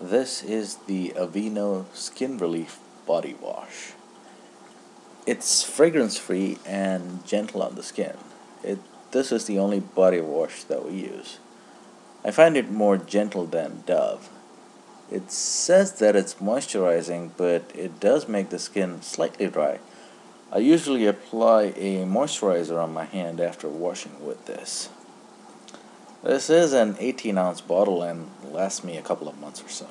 This is the Aveeno Skin Relief Body Wash. It's fragrance free and gentle on the skin. It, this is the only body wash that we use. I find it more gentle than Dove. It says that it's moisturizing, but it does make the skin slightly dry. I usually apply a moisturizer on my hand after washing with this. This is an 18 ounce bottle and lasts me a couple of months or so.